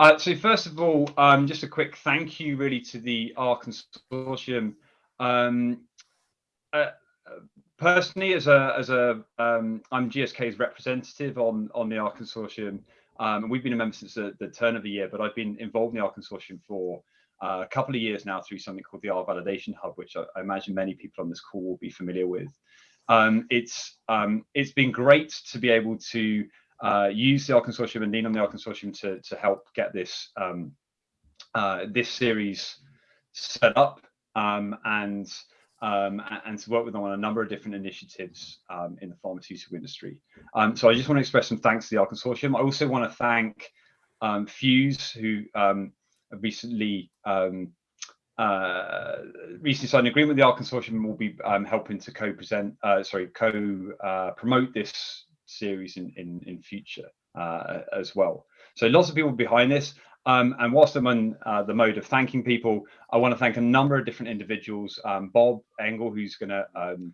Uh, so first of all, um, just a quick thank you really to the R consortium. Um, uh, personally, as a as a um, I'm GSK's representative on on the R consortium. Um, we've been a member since the, the, turn of the year, but I've been involved in the R consortium for uh, a couple of years now through something called the R Validation Hub, which I, I imagine many people on this call will be familiar with. Um, it's um, it's been great to be able to uh, use the R consortium and lean on the R consortium to to help get this um, uh, this series set up um, and um, and to work with them on a number of different initiatives um, in the pharmaceutical industry. Um, so I just want to express some thanks to the R Consortium. I also want to thank um, PHUSE, who recently uh, recently signed an agreement with the R Consortium and will be helping to co-present, uh, sorry, co-promote uh, this series in, in, in future uh, as well. So lots of people behind this. Um, and whilst I'm on uh, the mode of thanking people, I want to thank a number of different individuals. Um, Bob Engel, who's going to um,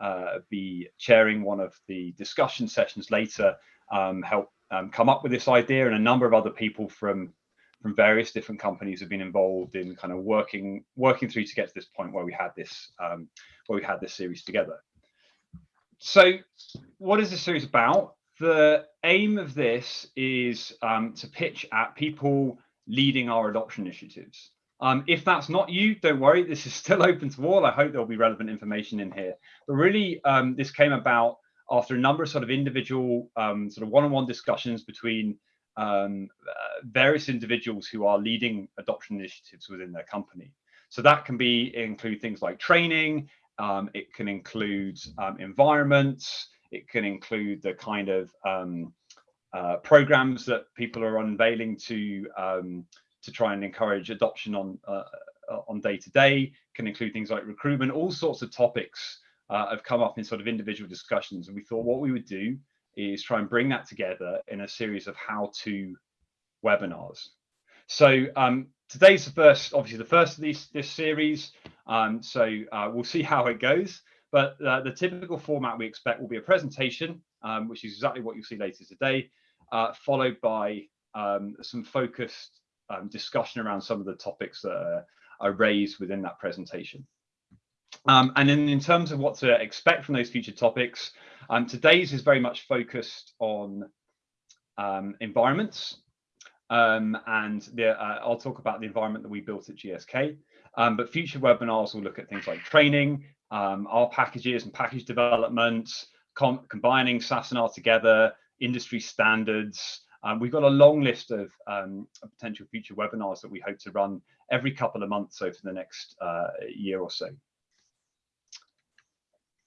uh, be chairing one of the discussion sessions later, um, help um, come up with this idea, and a number of other people from from various different companies have been involved in kind of working working through to get to this point where we had this um, where we had this series together. So, what is this series about? the aim of this is um, to pitch at people leading R adoption initiatives. Um, if that's not you, don't worry, this is still open to all. I hope there'll be relevant information in here. But really, um, this came about after a number of sort of individual um, sort of one-on-one -on -one discussions between um, uh, various individuals who are leading adoption initiatives within their company. So that can be include things like training, um, it can include environments, it can include the kind of um, uh, programs that people are unveiling to um, to try and encourage adoption on uh, uh, on day to day. Can include things like recruitment. All sorts of topics uh, have come up in sort of individual discussions, and we thought what we would do is try and bring that together in a series of how-to webinars. So um, today's the first, obviously the first of these this series. Um, so uh, we'll see how it goes. But uh, the typical format we expect will be a presentation, um, which is exactly what you'll see later today, uh, followed by um, some focused um, discussion around some of the topics that are, are raised within that presentation. Um, and then in terms of what to expect from those future topics, um, today's is very much focused on um, and the, uh, I'll talk about the environment that we built at GSK. Um, but future webinars will look at things like training, um, R packages and package development, com combining SAS and R together, industry standards. Um, we've got a long list of um, potential future webinars that we hope to run every couple of months over the next uh, year or so.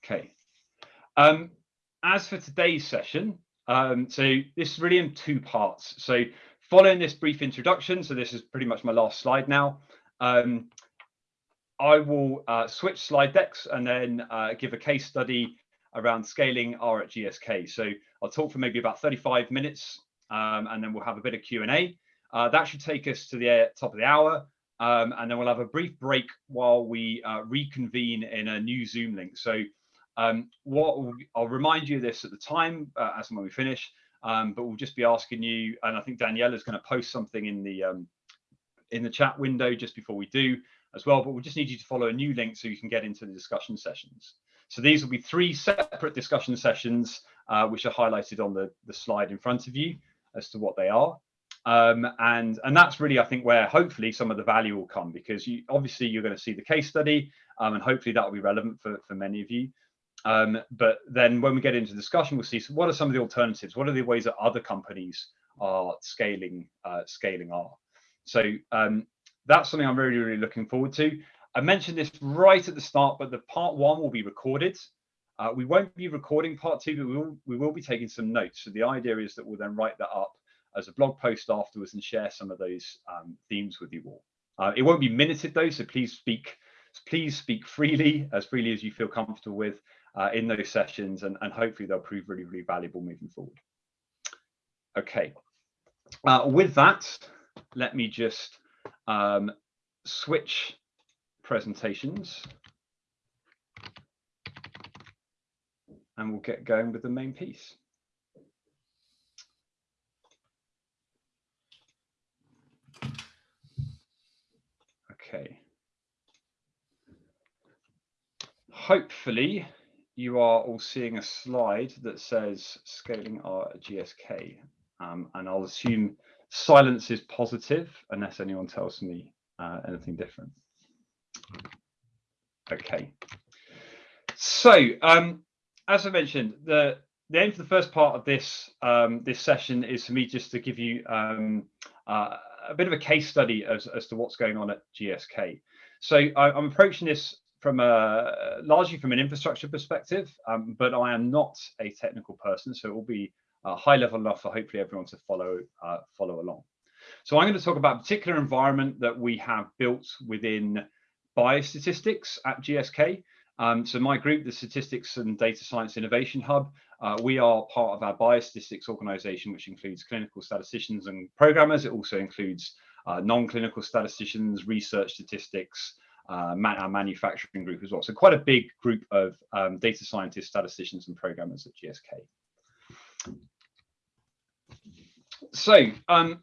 Okay. Um, as for today's session, so this is really in two parts. So following this brief introduction, so this is pretty much my last slide now, um, I will uh, switch slide decks and then uh, give a case study around scaling R at GSK. So I'll talk for maybe about 35 minutes um, and then we'll have a bit of Q&A. Uh, that should take us to the uh, top of the hour. Um, and then we'll have a brief break while we uh, reconvene in a new Zoom link. So um, what I'll remind you of this at the time uh, as when we finish, um, but we'll just be asking you, and I think Daniela is going to post something in the um, in the chat window just before we do, as well, but we'll just need you to follow a new link so you can get into the discussion sessions. So these will be three separate discussion sessions, uh, which are highlighted on the, the slide in front of you as to what they are. Um, and, and that's really, I think, where hopefully some of the value will come because you obviously you're going to see the case study um, and hopefully that will be relevant for, for many of you. Um, but then when we get into discussion, we'll see so what are some of the alternatives? What are the ways that other companies are scaling uh, scaling R? So um, that's something I'm really, really looking forward to. I mentioned this right at the start, but the part one will be recorded. Uh, we won't be recording part two, but we will, we will be taking some notes. So the idea is that we'll then write that up as a blog post afterwards and share some of those um, themes with you all. Uh, it won't be minuted though, so please speak, please speak freely, as freely as you feel comfortable with uh, in those sessions and, and hopefully they'll prove really, really valuable moving forward. Okay, uh, with that, let me just um, switch presentations and we'll get going with the main piece. Okay. Hopefully you are all seeing a slide that says scaling R at GSK. Um, and I'll assume silence is positive unless anyone tells me uh, anything different. Okay. So, um, as I mentioned, the the aim for the first part of this um, this session is for me just to give you um, uh, a bit of a case study as, as to what's going on at GSK. So I, am approaching this from a largely from an infrastructure perspective, um, but I am not a technical person, so it will be uh, high level enough for hopefully everyone to follow uh, follow along. So I'm going to talk about a particular environment that we have built within biostatistics at GSK. Um, so my group, the Statistics and Data Science Innovation Hub, uh, we are part of our biostatistics organization, which includes clinical statisticians and programmers. It also includes uh, non-clinical statisticians, research statistics, uh, man our manufacturing group as well. So quite a big group of um, data scientists, statisticians, and programmers at GSK. So um,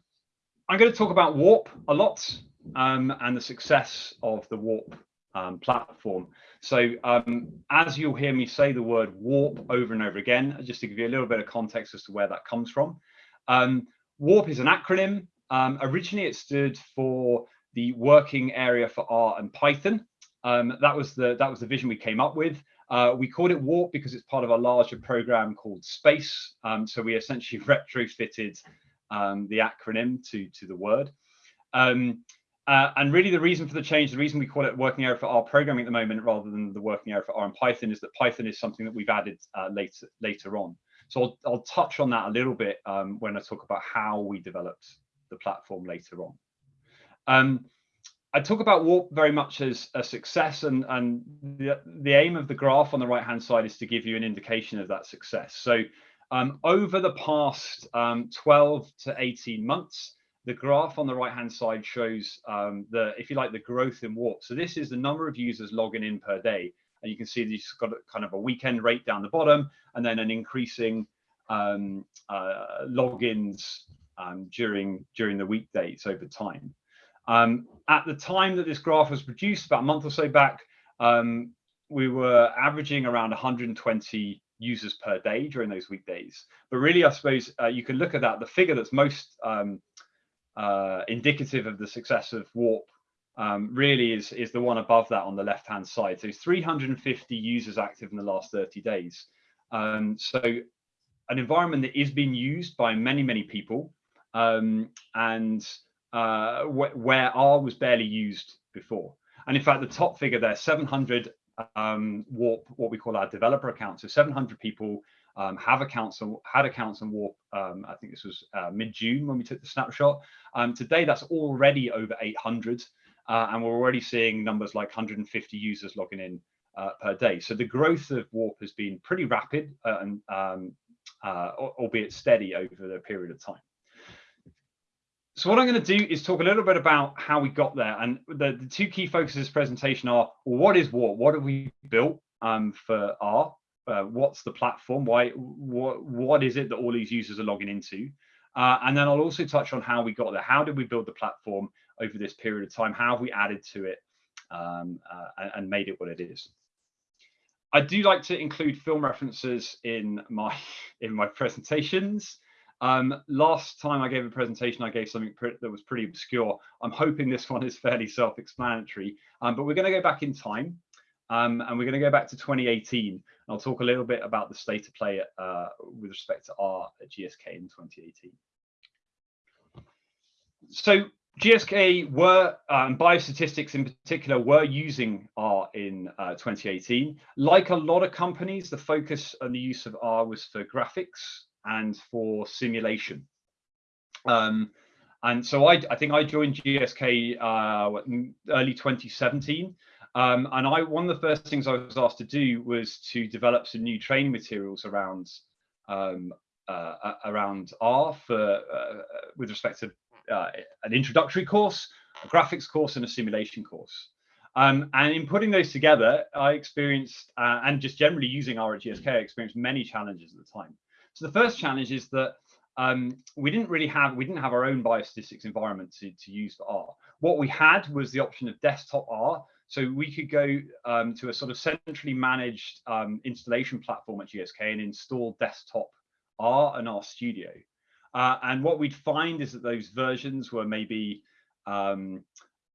I'm going to talk about Warp a lot um, and the success of the Warp um, platform. So um, as you'll hear me say the word warp over and over again, just to give you a little bit of context as to where that comes from. Um, warp is an acronym. Originally, it stood for the working area for R and Python. Um, that was the that was the vision we came up with. Uh, we called it Warp because it's part of a larger program called Space. Um, so we essentially retrofitted the acronym to to the word. Um, uh, and really the reason for the change, the reason we call it working area for R programming at the moment rather than the working area for R and Python is that Python is something that we've added uh, later, later on. So I'll, I'll, touch on that a little bit um, when I talk about how we developed the platform later on. Um, I talk about Warp very much as a success and, and the, the aim of the graph on the right hand side is to give you an indication of that success. So um, over the past um, 12 to 18 months, the graph on the right hand side shows um, the, if you like, the growth in warp. So this is the number of users logging in per day. And you can see you've got kind of a weekend rate down the bottom and then an increasing um, uh, logins um, during, during the weekdays over time. Um, at the time that this graph was produced, about a month or so back, um, we were averaging around 120 users per day during those weekdays. But really, I suppose uh, you can look at that. The figure that's most um, uh, indicative of the success of Warp um, really is, is the one above that on the left-hand side. So 350 users active in the last 30 days. Um, so an environment that is being used by many, many people um, and uh, wh where R was barely used before. And in fact, the top figure there, 700 um, Warp, what we call our developer accounts. So 700 people um, have accounts and had accounts on Warp. Um, I think this was uh, mid-June when we took the snapshot. Um, today, that's already over 800, uh, and we're already seeing numbers like 150 users logging in uh, per day. So the growth of Warp has been pretty rapid uh, and um, uh, albeit steady over the period of time. So what I'm going to do is talk a little bit about how we got there. And the, the two key focuses of this presentation are, well, what is Warp? What have we built um, for R? uh, what's the platform why what what is it that all these users are logging into uh, and then i'll also touch on how we got there how did we build the platform over this period of time how have we added to it um, uh, and made it what it is i do like to include film references in my in my presentations um, last time I gave a presentation, I gave something that was pretty obscure. I'm hoping this one is fairly self-explanatory, um, but we're going to go back in time um, and we're going to go back to 2018 I'll talk a little bit about the state of play uh, with respect to R at GSK in 2018. So GSK were, um, biostatistics in particular, were using R in uh, 2018. Like a lot of companies, the focus on the use of R was for graphics and for simulation. Um, and so I, I, think I joined GSK uh, early 2017. Um, and I, one of the first things I was asked to do was to develop some new training materials around um, uh, around R for uh, with respect to uh, an introductory course, a graphics course, and a simulation course. Um, and in putting those together, I experienced, uh, and just generally using R at GSK, I experienced many challenges at the time. So the first challenge is that um, we didn't really have we didn't have our own biostatistics environment to, to use for R. What we had was the option of desktop R, So we could go um, to a sort of centrally managed um, installation platform at GSK and install desktop R and RStudio. Uh, and what we'd find is that those versions were maybe um,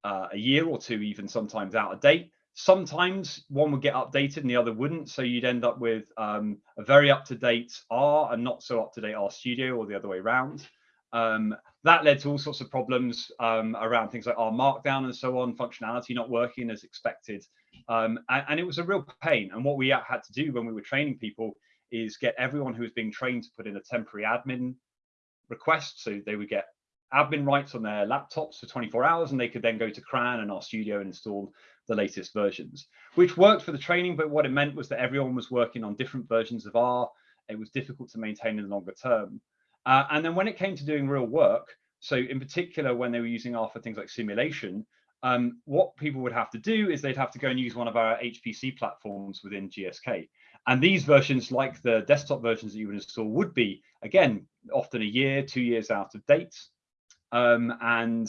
uh, a year or two, even sometimes out of date. Sometimes one would get updated and the other wouldn't. So you'd end up with um, a very up-to-date R and not so up-to-date RStudio or the other way around. Um, that led to all sorts of problems um, around things like R Markdown and so on, functionality not working as expected. Um, and, and, it was a real pain. And what we had to do when we were training people is get everyone who was being trained to put in a temporary admin request. So they would get admin rights on their laptops for 24 hours and they could then go to CRAN and RStudio and install the latest versions, which worked for the training. But what it meant was that everyone was working on different versions of R. It was difficult to maintain in the longer term. Uh, and then when it came to doing real work, so in particular, when they were using R for things like simulation, um, what people would have to do is they'd have to go and use one of our HPC platforms within GSK. And these versions, like the desktop versions that you would install, would be, again, often a year, two years out of date. Um, and,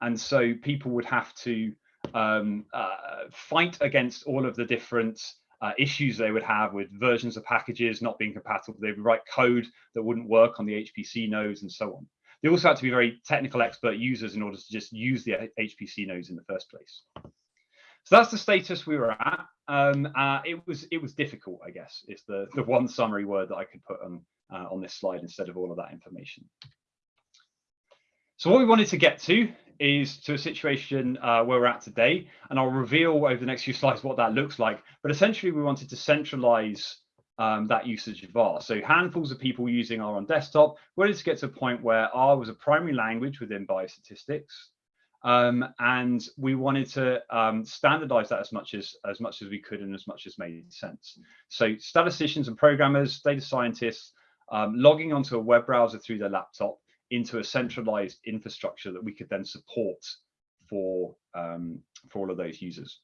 and so people would have to um, uh, fight against all of the different uh, issues they would have with versions of packages not being compatible. They would write code that wouldn't work on the HPC nodes and so on. They also had to be very technical expert users in order to just use the HPC nodes in the first place. So that's the status we were at. Um, uh, it was it was difficult, I guess, is the the one summary word that I could put on uh, on this slide instead of all of that information. So what we wanted to get to is to a situation uh, where we're at today, and I'll reveal over the next few slides what that looks like. But essentially, we wanted to centralize um, that usage of R. So handfuls of people using R on desktop. We wanted to get to a point where R was a primary language within biostatistics. Um, and we wanted to um, standardize that as much as as much as we could and as much as made sense. So statisticians and programmers, data scientists, um, logging onto a web browser through their laptop into a centralized infrastructure that we could then support for um, for all of those users.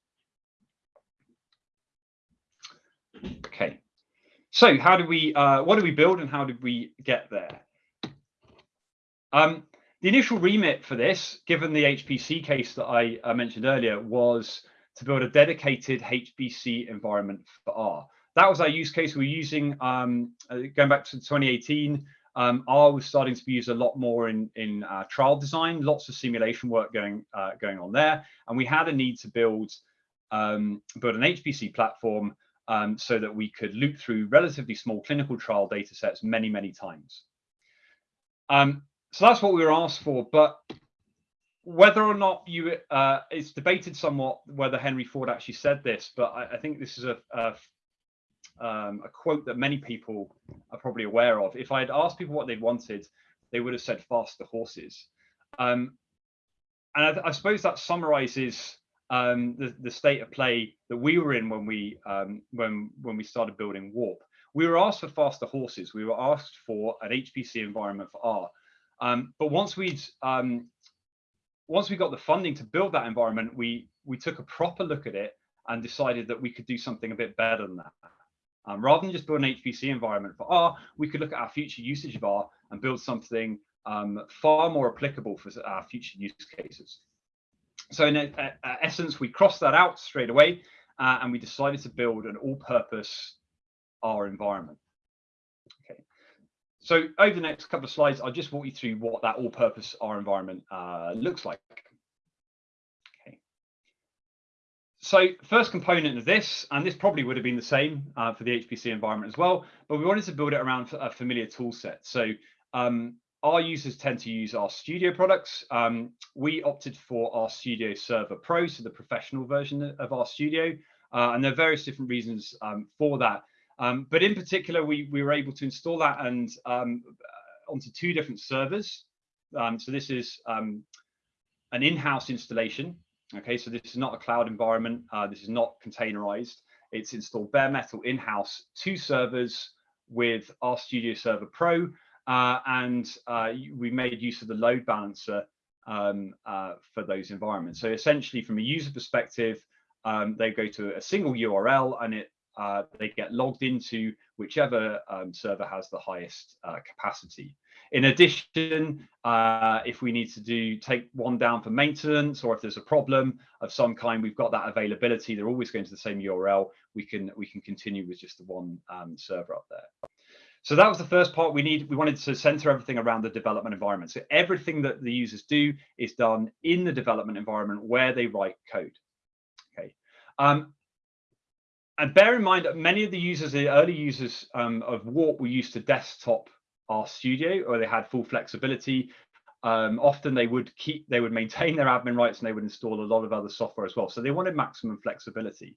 Okay, so how do we uh, what do we build and how did we get there? Um, the initial remit for this, given the HPC case that I uh, mentioned earlier, was to build a dedicated HPC environment for R. That was our use case. We are using, um, uh, going back to 2018, um, R was starting to be used a lot more in, in uh, trial design, lots of simulation work going, uh, going on there. And we had a need to build, um, build an HPC platform um, so that we could loop through relatively small clinical trial data sets many, many times. Um, so that's what we were asked for. But whether or not you, uh, it's debated somewhat whether Henry Ford actually said this, but I, I think this is a, a, um, a, quote that many people are probably aware of. If I had asked people what they'd wanted, they would have said faster horses. Um, and I, I, suppose that summarizes um, the, the, state of play that we were in when we um, when when we started building Warp. We were asked for faster horses. We were asked for an HPC environment for R. Um, but once we'd um, once we got the funding to build that environment, we we took a proper look at it and decided that we could do something a bit better than that. Um, rather than just build an HPC environment for R, we could look at our future usage of R and build something um, far more applicable for our future use cases. So in essence, we crossed that out straight away uh, and we decided to build an all-purpose R environment. Okay. So over the next couple of slides, I'll just walk you through what that all-purpose R environment uh, looks like. Okay. So first component of this, and this probably would have been the same uh, for the HPC environment as well, but we wanted to build it around a familiar tool set. So um, our users tend to use RStudio products. Um, we opted for RStudio Server Pro, so the professional version of RStudio, uh, and there are various different reasons um, for that. Um, but in particular, we, we were able to install that and um, onto two different servers. Um, so this is an in-house installation. Okay, so this is not a cloud environment. Uh, this is not containerized. It's installed bare metal in-house, two servers with RStudio Server Pro, uh, and uh, we made use of the load balancer um, uh, for those environments. So essentially, from a user perspective, um, they go to a single URL and it uh, they get logged into whichever um, server has the highest uh, capacity. In addition, uh, if we need to do take one down for maintenance or if there's a problem of some kind, we've got that availability. They're always going to the same URL. We can we can continue with just the one um, server up there. So that was the first part we need. We wanted to center everything around the development environment. So everything that the users do is done in the development environment where they write code. Okay. Um, and bear in mind that many of the users, the early users um, of Warp were used to desktop RStudio or they had full flexibility. Um, often they would keep, they would maintain their admin rights and they would install a lot of other software as well. So they wanted maximum flexibility.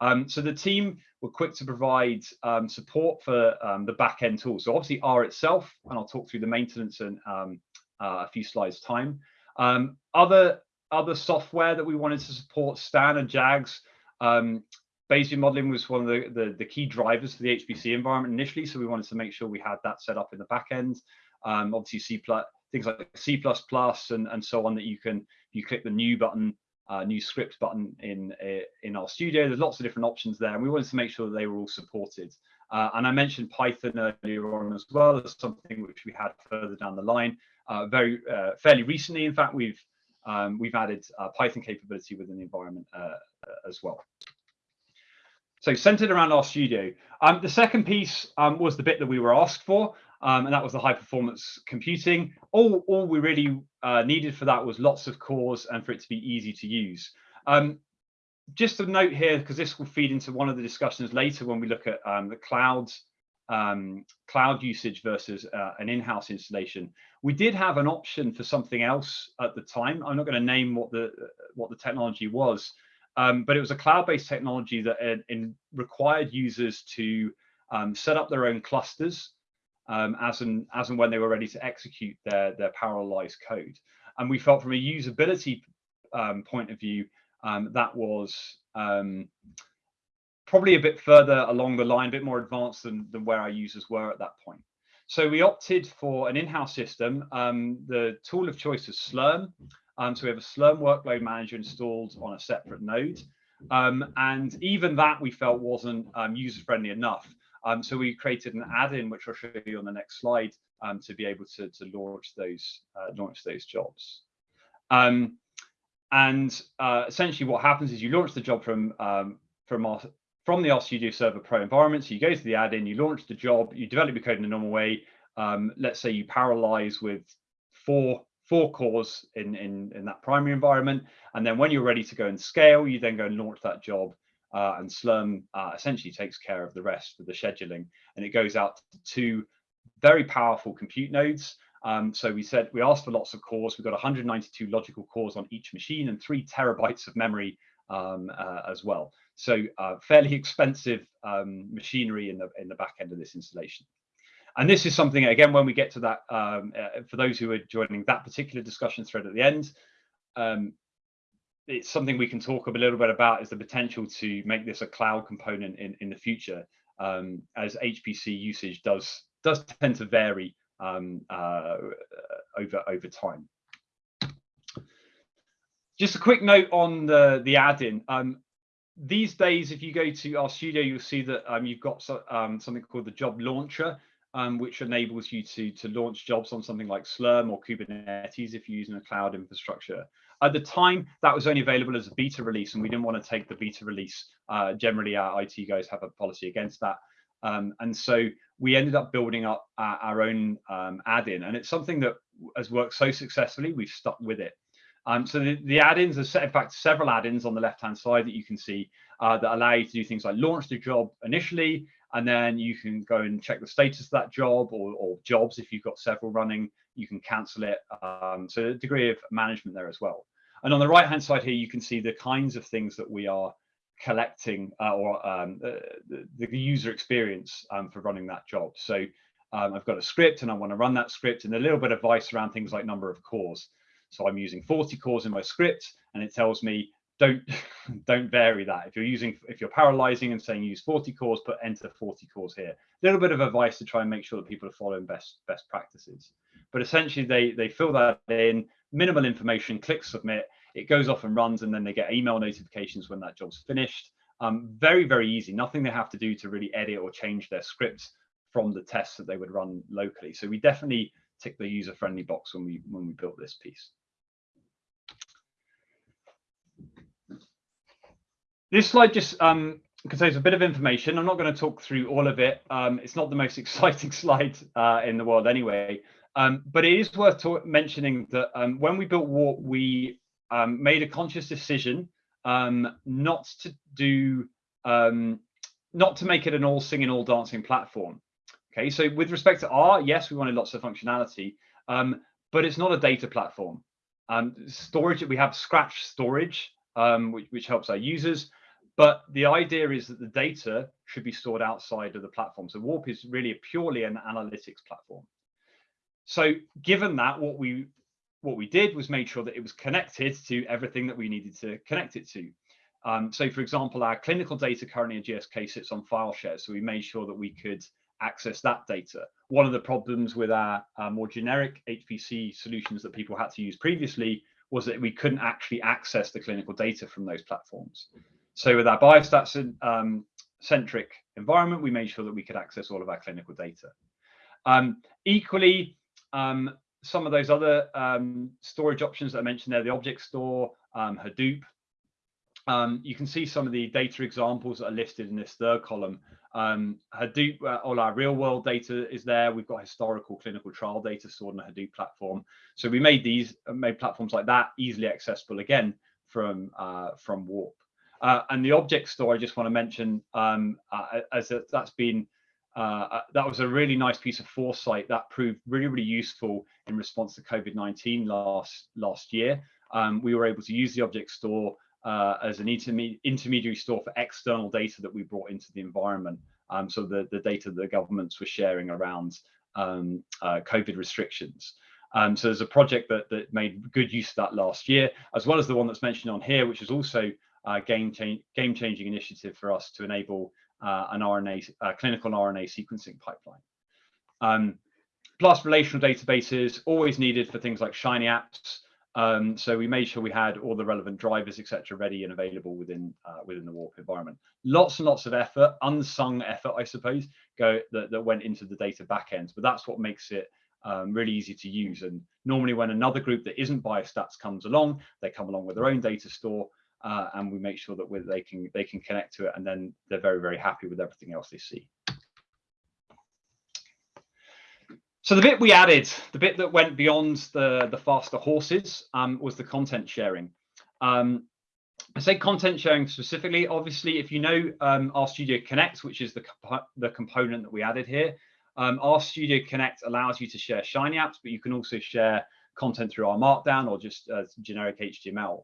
Um, so the team were quick to provide um, support for um, the back-end tools. So obviously R itself, and I'll talk through the maintenance in um, uh, a few slides time. Um, other other software that we wanted to support, Stan and Jags. Um, Bayesian modeling was one of the, the, the, key drivers for the HPC environment initially, so we wanted to make sure we had that set up in the back end. obviously, C things like C++ and, and so on that you can you click the new button uh, new script button in uh, in RStudio. There's lots of different options there, and we wanted to make sure that they were all supported. Uh, and I mentioned Python earlier on as well as something which we had further down the line. Uh, very uh, fairly recently, in fact, we've um, we've added uh, Python capability within the environment as well. So centered around RStudio. Um, the second piece um, was the bit that we were asked for, um, and that was the high performance computing. All, all we really uh, needed for that was lots of cores and for it to be easy to use. Um, just a note here, because this will feed into one of the discussions later when we look at um, the clouds, um, cloud usage versus uh, an in-house installation. We did have an option for something else at the time. I'm not going to name what the what the technology was, um, but it was a cloud-based technology that uh, in, required users to um, set up their own clusters um, as and as and when they were ready to execute their their parallelized code. And we felt from a usability um, point of view um, that was um, probably a bit further along the line, a bit more advanced than, than where our users were at that point. So we opted for an in-house system. The tool of choice is Slurm. Um, so we have a Slurm workload manager installed on a separate node. and even that we felt wasn't user-friendly enough. Um, so we created an add-in, which I'll show you on the next slide, um, to be able to, to launch those uh, launch those jobs. Um, and uh, essentially, what happens is you launch the job from um, from our from the RStudio Server Pro environment. So you go to the add-in, you launch the job, you develop your code in a normal way. Um, let's say you parallelize with four four cores in, in in that primary environment, and then when you're ready to go and scale, you then go and launch that job uh, and Slurm uh, essentially takes care of the rest with the scheduling. And it goes out to two very powerful compute nodes. Um, so we said we asked for lots of cores. We've got 192 logical cores on each machine and three terabytes of memory um, uh, as well. So uh, fairly expensive um, machinery in the in the back end of this installation. And this is something again when we get to that um, uh, for those who are joining that particular discussion thread at the end. Um, it's something we can talk a little bit about is the potential to make this a cloud component in, in the future um, as HPC usage does does tend to vary um, uh, over over time. Just a quick note on the the add-in. Um, these days, if you go to RStudio, you'll see that um, you've got so, um, something called the job launcher, um, which enables you to to launch jobs on something like Slurm or Kubernetes if you're using a cloud infrastructure. At the time, that was only available as a beta release, and we didn't want to take the beta release. Uh, generally, our IT guys have a policy against that. Um, and so we ended up building up our, our own um, add-in, and it's something that has worked so successfully, we've stuck with it. Um, so the, the add-ins are set, in fact, several add-ins on the left-hand side that you can see uh, that allow you to do things like launch the job initially, and then you can go and check the status of that job or, or jobs if you've got several running, you can cancel it. Um, so a degree of management there as well. And on the right hand side here, you can see the kinds of things that we are collecting uh, or um, the, the, user experience um, for running that job. So um, I've got a script and I want to run that script and a little bit of advice around things like number of cores. So I'm using 40 cores in my script and it tells me don't don't vary that. If you're using if you're parallelizing and saying use 40 cores, put enter 40 cores here. A little bit of advice to try and make sure that people are following best best practices. But essentially they they fill that in, minimal information, click submit, it goes off and runs, and then they get email notifications when that job's finished. Um, very, very easy. Nothing they have to do to really edit or change their scripts from the tests that they would run locally. So we definitely tick the user-friendly box when we when we built this piece. This slide just um, contains a bit of information. I'm not going to talk through all of it. Um, it's not the most exciting slide uh, in the world anyway, um, but it is worth mentioning that um, when we built Warp, we um, made a conscious decision um, not to do, not to make it an all singing, all dancing platform. Okay, so with respect to R, yes, we wanted lots of functionality, but it's not a data platform. storage, we have Scratch storage, which, which helps our users. But the idea is that the data should be stored outside of the platform. So Warp is really a purely an analytics platform. So given that, what we what we did was made sure that it was connected to everything that we needed to connect it to. Um, so for example, our clinical data currently in GSK sits on file share. So we made sure that we could access that data. One of the problems with our, our more generic HPC solutions that people had to use previously was that we couldn't actually access the clinical data from those platforms. So with our biostats um, centric environment, we made sure that we could access all of our clinical data. Um, equally, um, some of those other um, storage options that I mentioned there, the object store, um, Hadoop, um, you can see some of the data examples that are listed in this third column. Hadoop, uh, all our real world data is there. We've got historical clinical trial data stored on the Hadoop platform. So we made these, made platforms like that easily accessible again from, uh, from Warp. Uh, and the object store, I just want to mention, um, uh, as a, that's been uh, uh, that was a really nice piece of foresight that proved really, really useful in response to COVID-19 last last year. Um, we were able to use the object store uh, as an interme intermediary store for external data that we brought into the environment. Um, so the, the data that the governments were sharing around um, uh, COVID restrictions. Um, so there's a project that, that made good use of that last year, as well as the one that's mentioned on here, which is also uh, game, change, game changing initiative for us to enable uh, an RNA uh, clinical RNA sequencing pipeline. Um, plus relational databases always needed for things like Shiny apps. Um, so we made sure we had all the relevant drivers, etc., ready and available within uh, within the Warp environment. Lots and lots of effort, unsung effort, I suppose, go that, that went into the data backends. But that's what makes it um, really easy to use. And normally, when another group that isn't biostats comes along, they come along with their own data store, uh, and we make sure that they can they can connect to it and then they're very very happy with everything else they see so the bit we added the bit that went beyond the the faster horses um, was the content sharing um, I say content sharing specifically. Obviously, if you know um, RStudio Connect, which is the comp the component that we added here, um, RStudio Connect allows you to share Shiny apps, but you can also share content through R Markdown or just uh, generic HTML.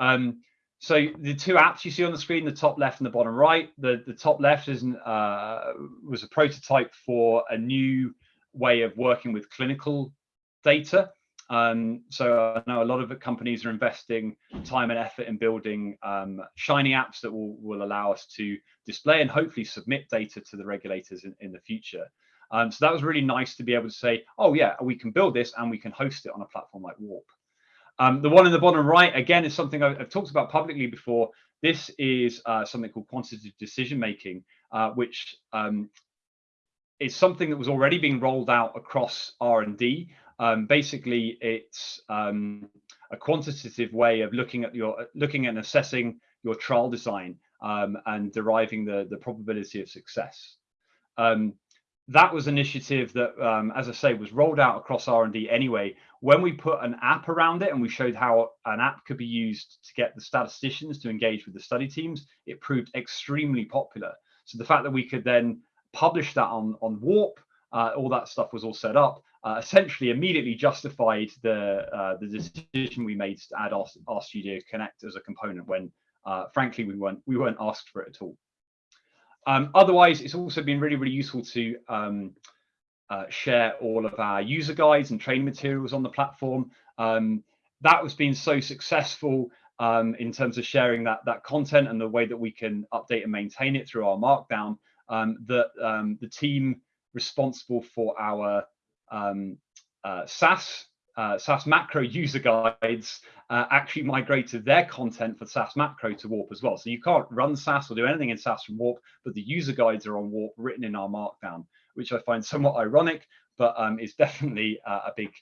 Um, so the two apps you see on the screen, the top left and the bottom right, the, the top left is uh, was a prototype for a new way of working with clinical data. Um, so I know a lot of companies are investing time and effort in building um, shiny apps that will, will allow us to display and hopefully submit data to the regulators in, in the future. Um, so that was really nice to be able to say, oh yeah, we can build this and we can host it on a platform like Warp. Um, the one in the bottom right, again, is something I've, I've talked about publicly before. This is uh, something called quantitative decision making, uh, which um, is something that was already being rolled out across R&D. Um, basically, it's um, a quantitative way of looking at your looking and assessing your trial design um, and deriving the the probability of success. Um, that was an initiative that, um, as I say, was rolled out across R&D anyway. When we put an app around it and we showed how an app could be used to get the statisticians to engage with the study teams, it proved extremely popular. So the fact that we could then publish that on, on Warp, uh, all that stuff was all set up, uh, essentially immediately justified the uh, the decision we made to add our, Studio Connect as a component when, uh, frankly, we weren't we weren't asked for it at all. Um, otherwise, it's also been really, really useful to um, uh, share all of our user guides and training materials on the platform. Um, that was being so successful um, in terms of sharing that, that content and the way that we can update and maintain it through R Markdown um, that um, the team responsible for our uh, SAS uh, SAS macro user guides uh, actually migrated their content for SAS macro to Warp as well. So you can't run SAS or do anything in SAS from Warp, but the user guides are on Warp written in R Markdown, which I find somewhat ironic. but um, it's definitely uh, a big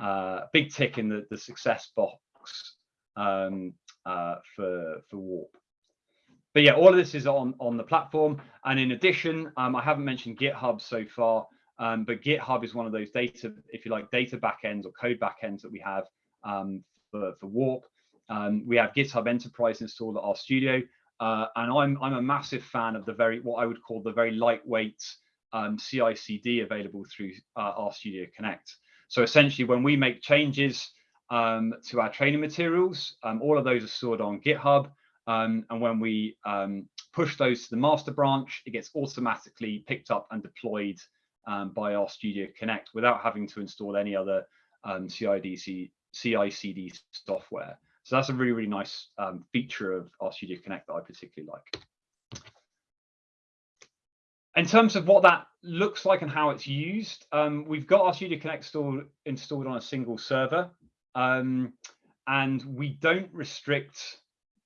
uh, big tick in the, the success box um, uh, for for Warp. But yeah, all of this is on on the platform, and in addition, um, I haven't mentioned GitHub so far, um, but GitHub is one of those data, if you like, data backends or code backends that we have um, for for Warp. Um, we have GitHub Enterprise installed at RStudio, uh, and I'm I'm a massive fan of the very what I would call the very lightweight um, CI/CD available through uh, Studio Connect. So essentially, when we make changes um, to our training materials, um, all of those are stored on GitHub. Um, and when we um, push those to the master branch, it gets automatically picked up and deployed um, by RStudio Connect without having to install any other um, CI/CD software. So that's a really, really nice um, feature of RStudio Connect that I particularly like. In terms of what that looks like and how it's used, um, we've got our Studio Connect installed, installed on a single server, um, and we don't restrict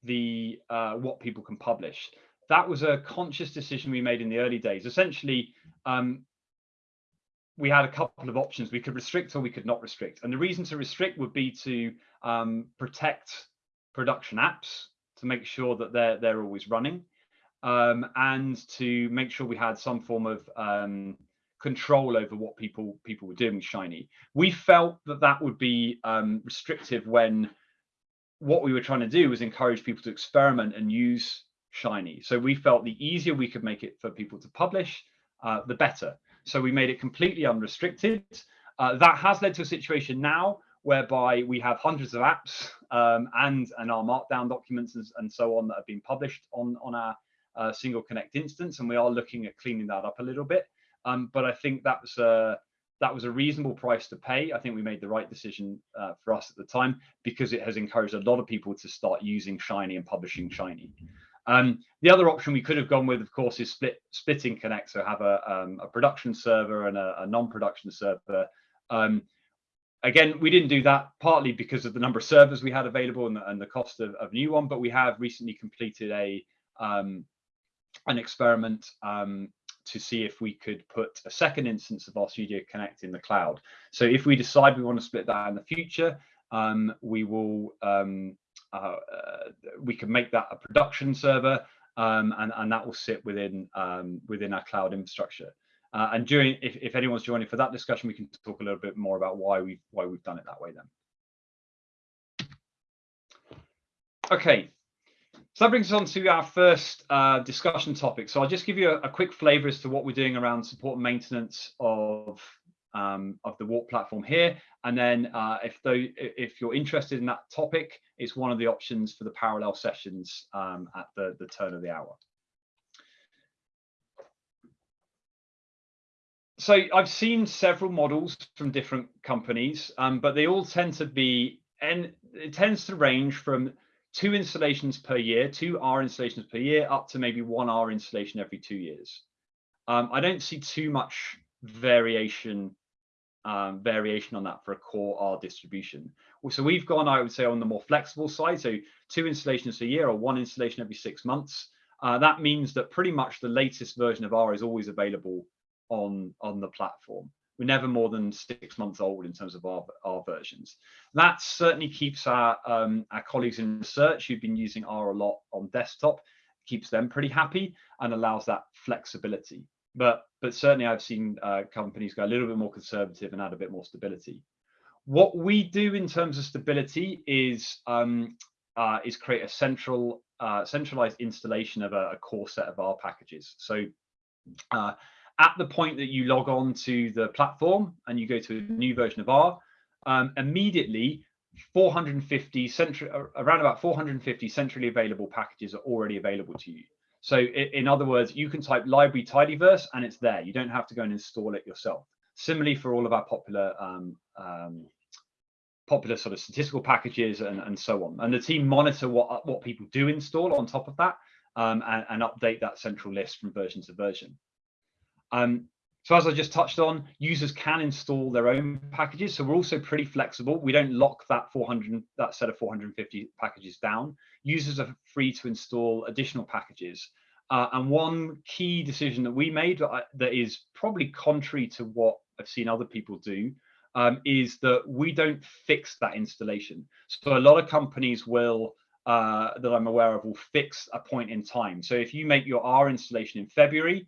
the uh, what people can publish. That was a conscious decision we made in the early days. Essentially, um, we had a couple of options. We could restrict or we could not restrict. And the reason to restrict would be to um, protect production apps to make sure that they're they're always running, um, and to make sure we had some form of um, control over what people people were doing with Shiny. We felt that that would be um, restrictive when what we were trying to do was encourage people to experiment and use Shiny. So we felt the easier we could make it for people to publish, uh, the better. So we made it completely unrestricted. Uh, that has led to a situation now whereby we have hundreds of apps um, and and R Markdown documents and, and, so on that have been published on on our uh, single connect instance, and we are looking at cleaning that up a little bit. Um, but I think that was a that was a reasonable price to pay. I think we made the right decision uh, for us at the time because it has encouraged a lot of people to start using Shiny and publishing Shiny. Um, the other option we could have gone with, of course, is split splitting Connect, so have a, um, a production server and a, a non-production server. Um, again, we didn't do that partly because of the number of servers we had available and the, and the cost of, of new one, but we have recently completed a um, an experiment um, to see if we could put a second instance of RStudio Connect in the cloud. So if we decide we want to split that in the future, um, we will um, uh, uh, we can make that a production server, um, and and that will sit within um, within our cloud infrastructure. Uh, and during, if, if anyone's joining for that discussion, we can talk a little bit more about why we why we've done it that way then. Okay, so that brings us on to our first uh, discussion topic. So I'll just give you a, a, quick flavor as to what we're doing around support and maintenance of um, of the Warp platform here. And then uh, if, though, if you're interested in that topic, it's one of the options for the parallel sessions um, at the, the turn of the hour. So I've seen several models from different companies, um, but they all tend to be, and it tends to range from two installations per year, two R installations per year, up to maybe one R installation every two years. Um, I don't see too much variation um, variation on that for a core R distribution. So we've gone, I would say, on the more flexible side. So two installations a year or one installation every six months. Uh, that means that pretty much the latest version of R is always available on, on the platform. We're never more than six months old in terms of our, our versions. That certainly keeps our, um, our colleagues in research who've been using R a lot on desktop, keeps them pretty happy and allows that flexibility but but certainly I've seen uh, companies go a little bit more conservative and add a bit more stability. What we do in terms of stability is um, uh, is create a central uh, centralized installation of a, a, core set of R packages. So uh, at the point that you log on to the platform and you go to a new version of R, um, immediately 450 central around about 450 centrally available packages are already available to you. So in other words, you can type library tidyverse and it's there. You don't have to go and install it yourself. Similarly for all of our popular um, um, popular sort of statistical packages and, and so on. And the team monitor what what people do install on top of that um, and, and, update that central list from version to version. Um, so as I just touched on, users can install their own packages. So we're also pretty flexible. We don't lock that 400, that set of 450 packages down. Users are free to install additional packages. Uh, and one key decision that we made that, is probably contrary to what I've seen other people do um, is that we don't fix that installation. So a lot of companies will, uh, that I'm aware of, will fix a point in time. So if you make your R installation in February,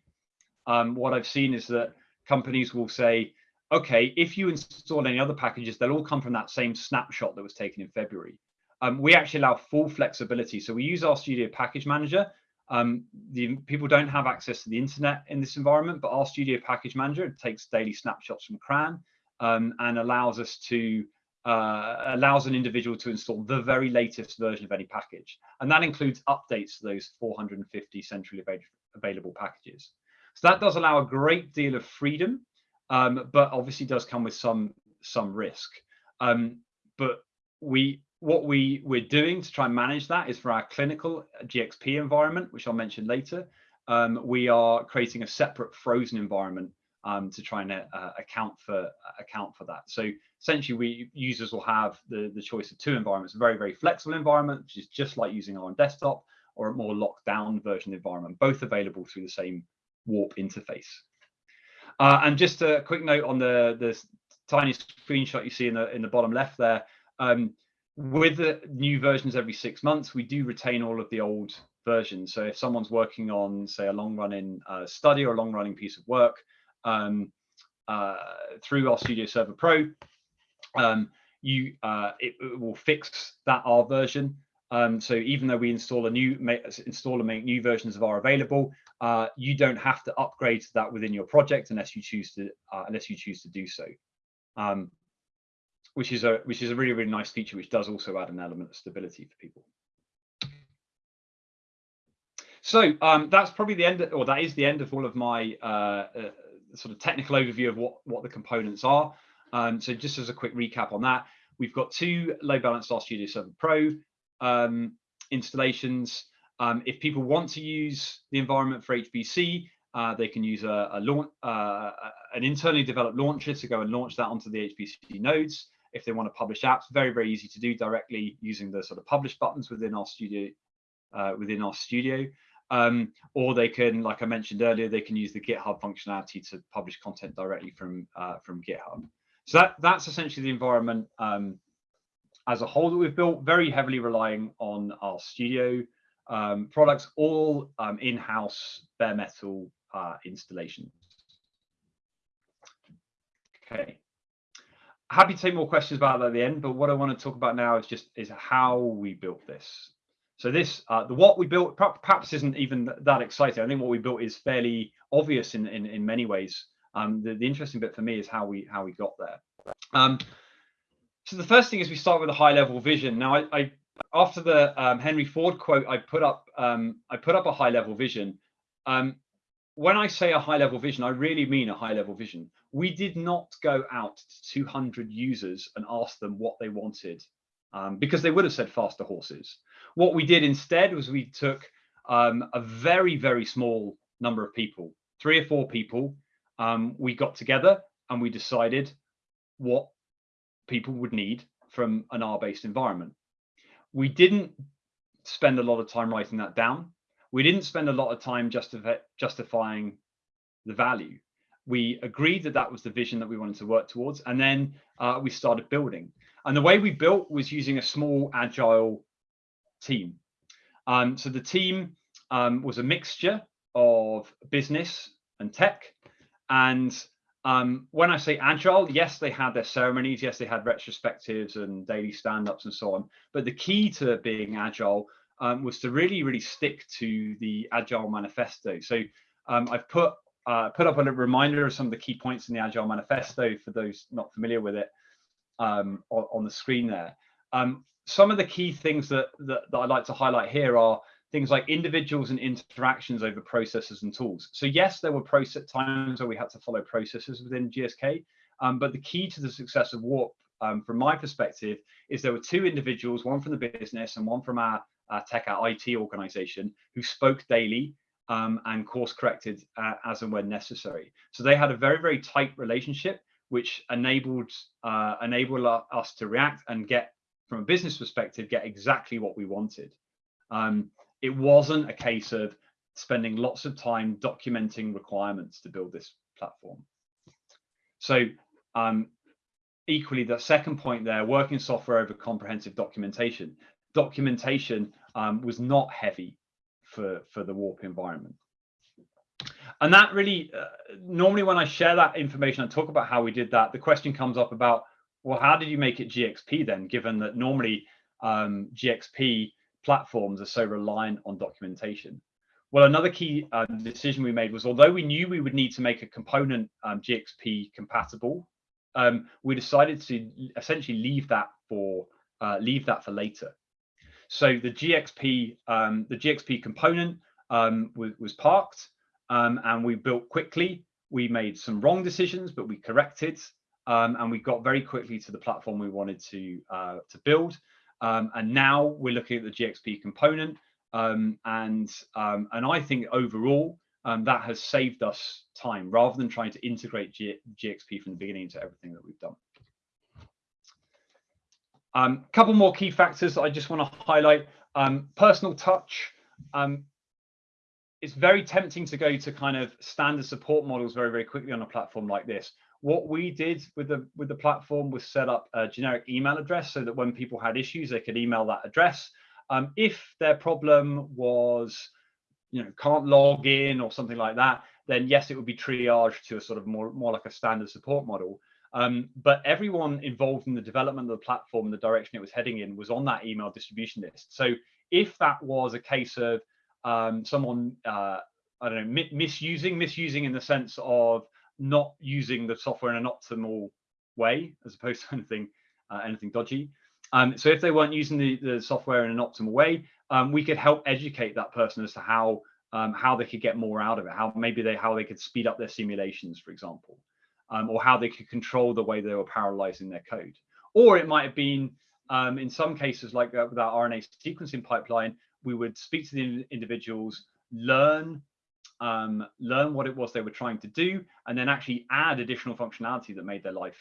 um, what I've seen is that companies will say, okay, if you install any other packages, they'll all come from that same snapshot that was taken in February. Um, we actually allow full flexibility. So we use RStudio Package Manager. Um, the people don't have access to the internet in this environment, but RStudio Package Manager takes daily snapshots from CRAN um, and allows us to uh, allows an individual to install the very latest version of any package. And that includes updates to those 450 centrally available packages. So that does allow a great deal of freedom, um, but obviously does come with some some risk. Um, but we what we we're doing to try and manage that is for our clinical GXP environment, which I'll mention later. Um, we are creating a separate frozen environment um, to try and uh, account for account for that. So essentially, we users will have the the choice of two environments: a very very flexible environment, which is just like using our own desktop, or a more locked down version environment, both available through the same Warp interface. Uh, and just a quick note on the the tiny screenshot you see in the in the bottom left there. Um, with the new versions every six months, we do retain all of the old versions. So if someone's working on, say, a long running uh, study or a long running piece of work, um, uh, through RStudio Server Pro, um, you uh, it, it, will fix that R version. Um, so even though we install a new install and make new versions of R available, uh, you don't have to upgrade to that within your project unless you choose to uh, unless you choose to do so. Um, which is a which is a really really nice feature, which does also add an element of stability for people. So um, that's probably the end, of, or that is the end of all of my uh, uh, sort of technical overview of what, what the components are. Um, so just as a quick recap on that, we've got two load balanced RStudio Server Pro um, installations. Um, if people want to use the environment for HPC, uh, they can use a, a launch, uh, an internally developed launcher to go and launch that onto the HPC nodes. If they want to publish apps, very, very easy to do directly using the sort of publish buttons within RStudio, uh, within RStudio. Um, or they can, like I mentioned earlier, they can use the GitHub functionality to publish content directly from uh, from GitHub. So that that's essentially the environment um, as a whole that we've built, very heavily relying on RStudio um, products, all um, in-house bare metal uh, installations. Okay. Happy to take more questions about that at the end, but what I want to talk about now is just is how we built this. So this, uh, the what we built, perhaps isn't even that exciting. I think what we built is fairly obvious in in, in many ways. Um, the, the interesting bit for me is how we how we got there. Um, so the first thing is we start with a high level vision. Now, I, I after the um, Henry Ford quote, I put up um, I put up a high level vision. Um, when I say a high level vision, I really mean a high level vision. We did not go out to 200 users and ask them what they wanted um, because they would have said faster horses. What we did instead was we took um, a very, very small number of people, three or four people. Um, we got together and we decided what people would need from an R-based environment. We didn't spend a lot of time writing that down. We didn't spend a lot of time justify, justifying the value. We agreed that that was the vision that we wanted to work towards, and then uh, we started building. And the way we built was using a small agile team. Um, so the team um, was a mixture of business and tech. And um, when I say agile, yes, they had their ceremonies, yes, they had retrospectives and daily stand-ups and so on. But the key to being agile um, was to really, really stick to the agile manifesto. So um, I've put uh, put up a reminder of some of the key points in the agile manifesto for those not familiar with it um, on, on, the screen there. Um, some of the key things that, that, that I'd like to highlight here are things like individuals and interactions over processes and tools. So yes, there were process times where we had to follow processes within GSK, um, but the key to the success of Warp, um, from my perspective, is there were two individuals, one from the business and one from our, our tech, our IT organization, who spoke daily um, and course corrected uh, as and when necessary. So they had a very, very tight relationship, which enabled uh, enabled us to react and get from a business perspective, get exactly what we wanted. Um, it wasn't a case of spending lots of time documenting requirements to build this platform. So um, equally, the second point there, working software over comprehensive documentation. Documentation um, was not heavy for, for the Warp environment. And that really, uh, normally when I share that information and talk about how we did that, the question comes up about, well, how did you make it GXP then, given that normally um, GXP platforms are so reliant on documentation? Well, another key uh, decision we made was although we knew we would need to make a component um, GXP compatible, um, we decided to essentially leave that for uh, leave that for later. So the GXP um, the GXP component um, was, was parked, um, and we built quickly. We made some wrong decisions, but we corrected, um, and we got very quickly to the platform we wanted to uh, to build. And now we're looking at the GXP component. Um, and um, and I think overall um, that has saved us time rather than trying to integrate G GXP from the beginning into everything that we've done. A um, couple more key factors I just want to highlight. Um, personal touch. Um, it's very tempting to go to kind of standard support models very, very quickly on a platform like this. What we did with the with the platform was set up a generic email address so that when people had issues, they could email that address. Um, if their problem was, you know, can't log in or something like that, then yes, it would be triaged to a sort of more, more like a standard support model. Um, but everyone involved in the development of the platform, the direction it was heading in, was on that email distribution list. So if that was a case of um, someone, uh, I don't know, mi misusing, misusing in the sense of not using the software in an optimal way, as opposed to anything, uh, anything dodgy, um, so if they weren't using the, the software in an optimal way, um, we could help educate that person as to how um, how they could get more out of it, how maybe they how they could speed up their simulations, for example, um, or how they could control the way they were parallelizing their code. Or it might have been um, in some cases like that with our RNA sequencing pipeline, we would speak to the individuals, learn um, learn what it was they were trying to do, and then actually add additional functionality that made their life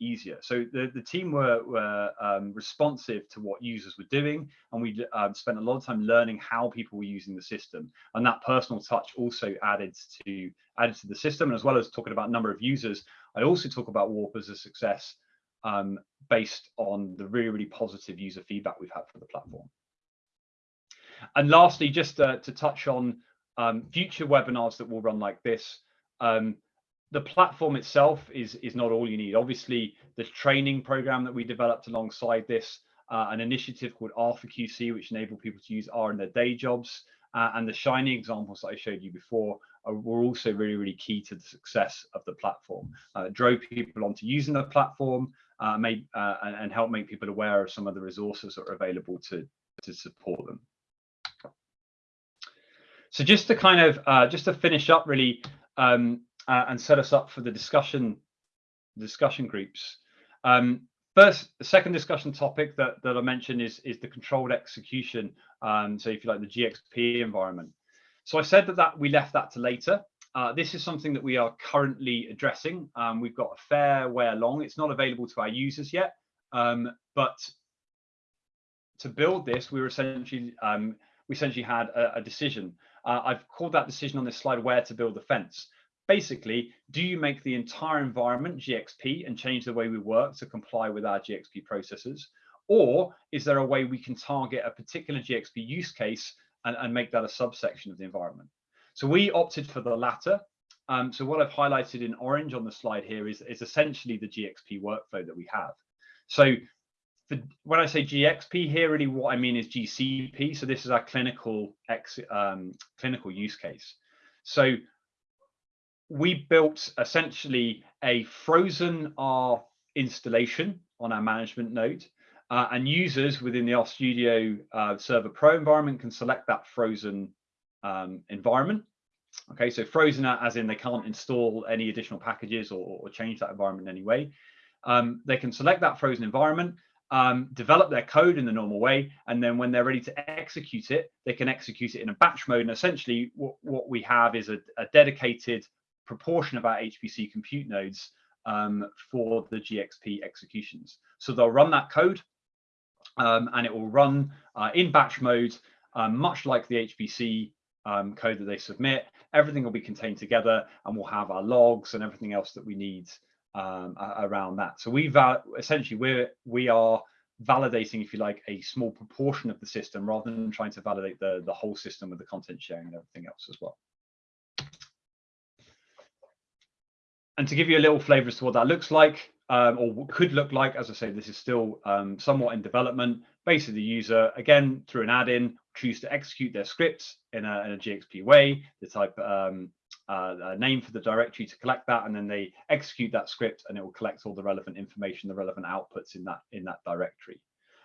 easier. So the, the team were, were um, responsive to what users were doing, and we um, spent a lot of time learning how people were using the system. And that personal touch also added to added to the system. And as well as talking about number of users, I also talk about Warp as a success um, based on the really, really positive user feedback we've had for the platform. And lastly, just uh, to touch on um, future webinars that will run like this, um, the platform itself is is not all you need. Obviously, the training program that we developed alongside this, uh, an initiative called R for QC, which enable people to use R in their day jobs, uh, and the shiny examples that I showed you before are, were also really, really key to the success of the platform. Uh, drove people onto using the platform, uh, made uh, and, and help make people aware of some of the resources that are available to to support them. So just to kind of uh, just to finish up, really. Um, uh, and set us up for the discussion discussion groups. Um, first, the second discussion topic that, that I mentioned is, is the controlled execution. Um, so if you like the GXP environment. So I said that, that we left that to later. Uh, this is something that we are currently addressing. Um, we've got a fair way along. It's not available to our users yet, um, but to build this, we were essentially um, we essentially had a, a decision. Uh, I've called that decision on this slide where to build the fence basically, do you make the entire environment GXP and change the way we work to comply with our GXP processes? Or is there a way we can target a particular GXP use case and, and make that a subsection of the environment? So we opted for the latter. Um, so what I've highlighted in orange on the slide here is, is essentially the GXP workflow that we have. So when I say GXP here, really what I mean is GCP. So this is our clinical ex, um, clinical use case. So we built essentially a frozen R installation on our management node. Uh, and users within the RStudio uh, Server Pro environment can select that frozen um, environment. Okay, so frozen as in they can't install any additional packages or, or change that environment in any way. Um, they can select that frozen environment, um, develop their code in the normal way, and then when they're ready to execute it, they can execute it in a batch mode. And essentially, what, what we have is a, a dedicated proportion of our HPC compute nodes um, for the GXP executions. So they'll run that code um, and it will run uh, in batch mode, um, much like the HPC um, code that they submit. Everything will be contained together and we'll have our logs and everything else that we need um, around that. So we essentially we're we are validating, if you like, a small proportion of the system rather than trying to validate the, the whole system with the content sharing and everything else as well. And to give you a little flavor as to what that looks like, um, or could look like, as I say, this is still um, somewhat in development. Basically, the user, again, through an add-in, choose to execute their scripts in a, in a GXP way. They type um, uh, a name for the directory to collect that, and then they execute that script, and it will collect all the relevant information, the relevant outputs in that in that directory.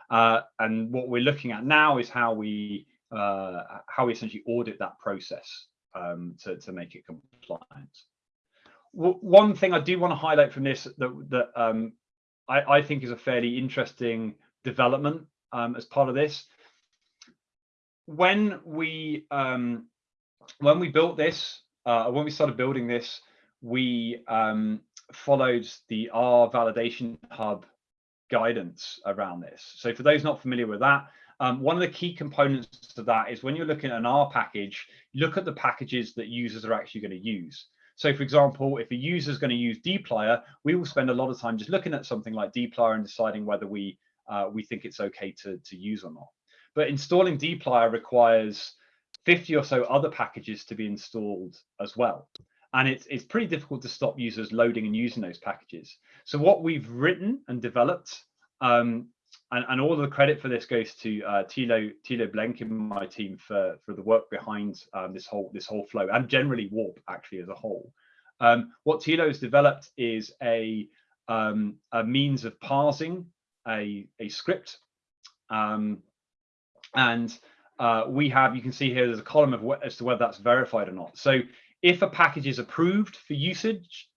Uh, and what we're looking at now is how we uh, how we essentially audit that process um, to to make it compliant. W one thing I do want to highlight from this that that um, I, I, think is a fairly interesting development um, as part of this. When we um, when we built this, uh, when we started building this, we um, followed the R validation hub guidance around this. So for those not familiar with that, um, one of the key components to that is when you're looking at an R package, look at the packages that users are actually going to use. So for example, if a user is going to use dplyr, we will spend a lot of time just looking at something like dplyr and deciding whether we uh, we think it's okay to, to use or not. But installing dplyr requires 50 or so other packages to be installed as well. And it's, it's pretty difficult to stop users loading and using those packages. So what we've written and developed, um, and, and all the credit for this goes to uh, Thilo, Blenk in my team for, for the work behind um, this whole this whole flow and generally Warp actually as a whole. Um, what Thilo has developed is a, um, a means of parsing a, a script um, and uh, we have, you can see here, there's a column of as to whether that's verified or not. So if a package is approved for usage,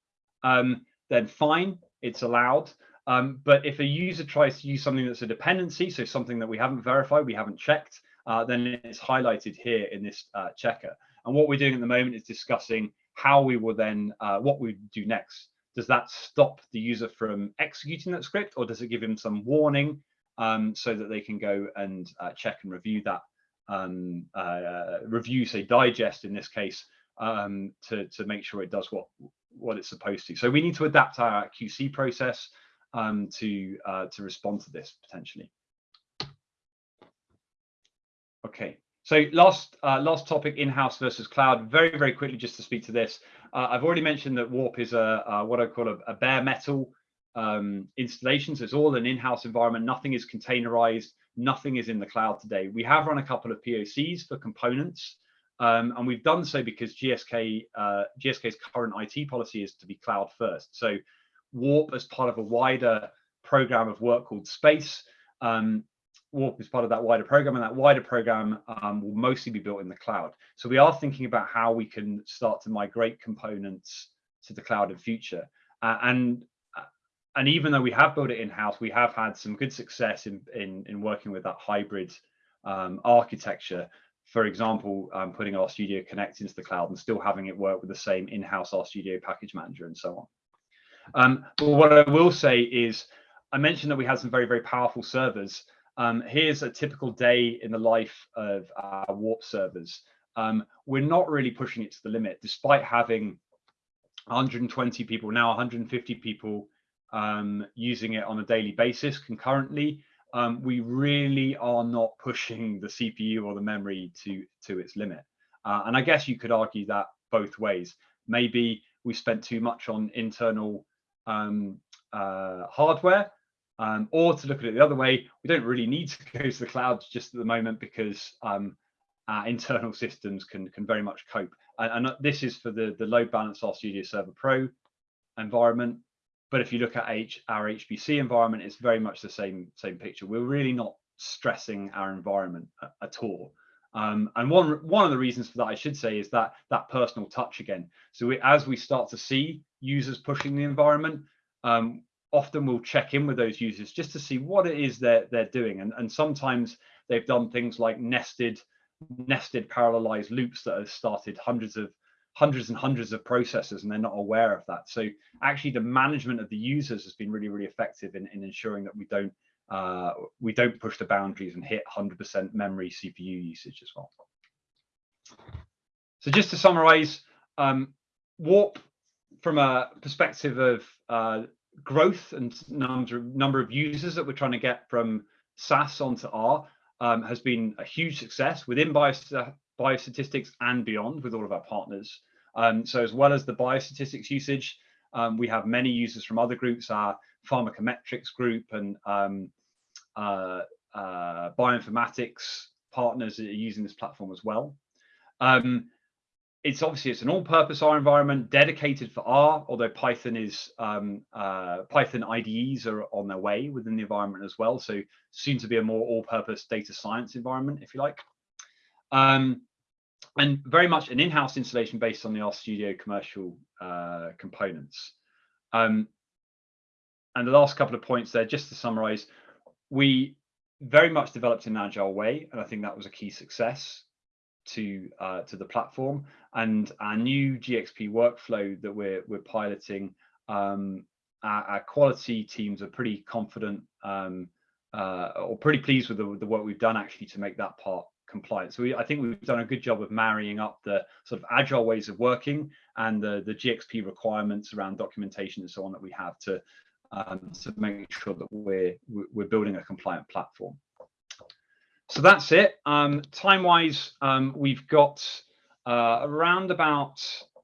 um, then fine, it's allowed. Um, but if a user tries to use something that's a dependency, so something that we haven't verified, we haven't checked, uh, then it's highlighted here in this uh, checker. And what we're doing at the moment is discussing how we will then, uh, what we do next. Does that stop the user from executing that script or does it give him some warning um, so that they can go and uh, check and review that um, uh, review, say digest in this case, um, to, to make sure it does what, what it's supposed to. So we need to adapt our QC process um, to, uh, to respond to this potentially. Okay, so last uh, last topic, in-house versus cloud. Very very quickly, just to speak to this. Uh, I've already mentioned that Warp is a, what I call a, a bare metal um, installation. So it's all an in-house environment. Nothing is containerized nothing is in the cloud today. We have run a couple of POCs for components, um, and we've done so because GSK uh, GSK's current IT policy is to be cloud first. So Warp, as part of a wider program of work called Space, um, Warp is part of that wider program, and that wider program um, will mostly be built in the cloud. So we are thinking about how we can start to migrate components to the cloud in future. Uh, and and even though we have built it in house, we have had some good success in in, in working with that hybrid um, architecture. For example, um, putting studio Connect into the cloud and still having it work with the same in-house RStudio package manager and so on. Um, but what I will say is, I mentioned that we had some very very powerful servers. Um, here's a typical day in the life of our Warp servers. Um, we're not really pushing it to the limit, despite having 120 people now, 150 people um, using it on a daily basis concurrently, um, we really are not pushing the CPU or the memory to, to its limit. Uh, and I guess you could argue that both ways. Maybe we spent too much on internal um, uh, hardware, um, or to look at it the other way, we don't really need to go to the cloud just at the moment because um, our internal systems can can very much cope. And, and, this is for the the load balance RStudio Server Pro environment. But if you look at H, our HPC environment, it's very much the same same picture. We're really not stressing our environment at, at all. Um, and one one of the reasons for that, I should say, is that that personal touch again. So we, as we start to see users pushing the environment, um, often we'll check in with those users just to see what it is they're they're doing. And and sometimes they've done things like nested nested parallelized loops that have started hundreds of hundreds and hundreds of processes and they're not aware of that. So actually the management of the users has been really, really effective in, in ensuring that we don't uh, we don't push the boundaries and hit 100% memory CPU usage as well. So just to summarize, um, Warp from a perspective of uh, growth and number, number of users that we're trying to get from SAS onto R um, has been a huge success within biostatistics and beyond with all of our partners. Um, so as well as the biostatistics usage, um, we have many users from other groups, our pharmacometrics group and um, uh, uh, bioinformatics partners that are using this platform as well. Um, it's obviously it's an all-purpose R environment dedicated for R, although Python is um, uh, Python IDEs are on their way within the environment as well. So soon to be a more all-purpose data science environment, if you like. Um, and very much an in-house installation based on the RStudio commercial uh, components. Um, and the last couple of points there, just to summarize, we very much developed in an agile way, and I think that was a key success to uh, to the platform. And our new GXP workflow that we're we're piloting, um, our, our, quality teams are pretty confident um, uh, or pretty pleased with the, the work we've done actually to make that part compliant. So we, I think we've done a good job of marrying up the sort of agile ways of working and the, the GXP requirements around documentation and so on that we have to um, to make sure that we're we're building a compliant platform. So that's it. Um, time wise, um, we've got uh, around about